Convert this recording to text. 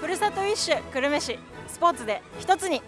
ふるさと一首久留米市スポーツで一つに。